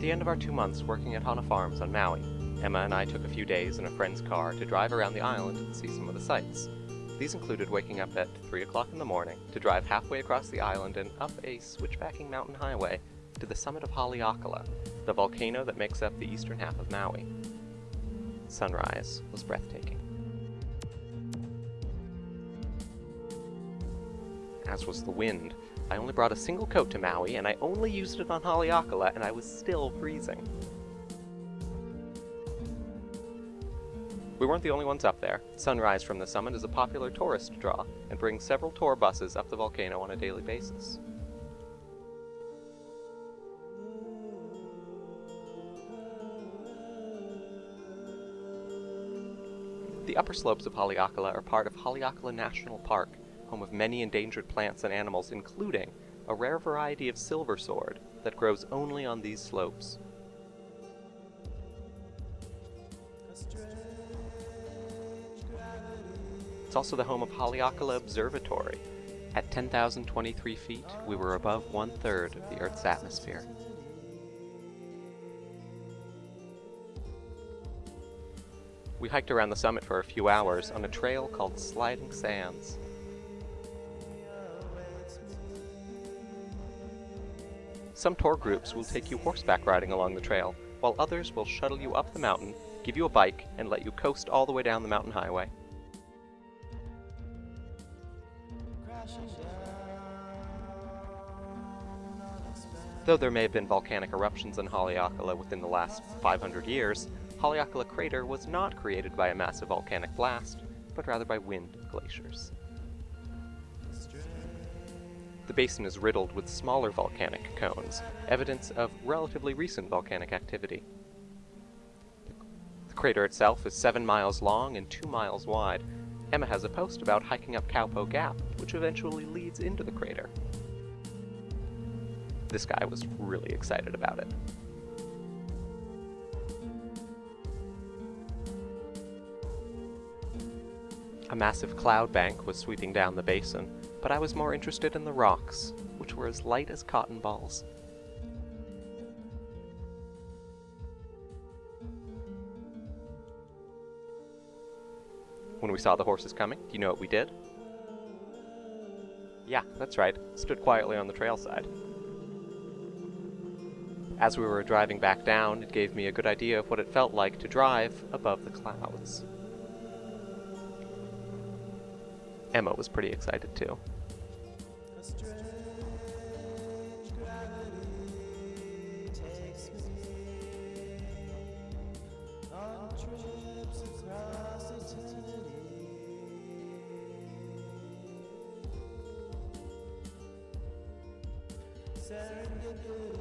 At the end of our two months working at Hana Farms on Maui, Emma and I took a few days in a friend's car to drive around the island and see some of the sights. These included waking up at 3 o'clock in the morning to drive halfway across the island and up a switchbacking mountain highway to the summit of Haleakala, the volcano that makes up the eastern half of Maui. Sunrise was breathtaking. As was the wind. I only brought a single coat to Maui, and I only used it on Haleakala, and I was still freezing. We weren't the only ones up there. Sunrise from the summit is a popular tourist draw and brings several tour buses up the volcano on a daily basis. The upper slopes of Haleakala are part of Haleakala National Park, home of many endangered plants and animals, including a rare variety of silver sword that grows only on these slopes. It's also the home of Haleakala Observatory. At 10,023 feet, we were above one-third of the Earth's atmosphere. We hiked around the summit for a few hours on a trail called Sliding Sands. Some tour groups will take you horseback riding along the trail, while others will shuttle you up the mountain, give you a bike, and let you coast all the way down the mountain highway. Though there may have been volcanic eruptions in Haleakala within the last 500 years, Haleakala crater was not created by a massive volcanic blast, but rather by wind glaciers. The basin is riddled with smaller volcanic cones, evidence of relatively recent volcanic activity. The crater itself is 7 miles long and 2 miles wide. Emma has a post about hiking up Kaupo Gap, which eventually leads into the crater. This guy was really excited about it. A massive cloud bank was sweeping down the basin, but I was more interested in the rocks, which were as light as cotton balls. When we saw the horses coming, do you know what we did? Yeah, that's right, stood quietly on the trail side. As we were driving back down, it gave me a good idea of what it felt like to drive above the clouds. Emma was pretty excited too. Serendipity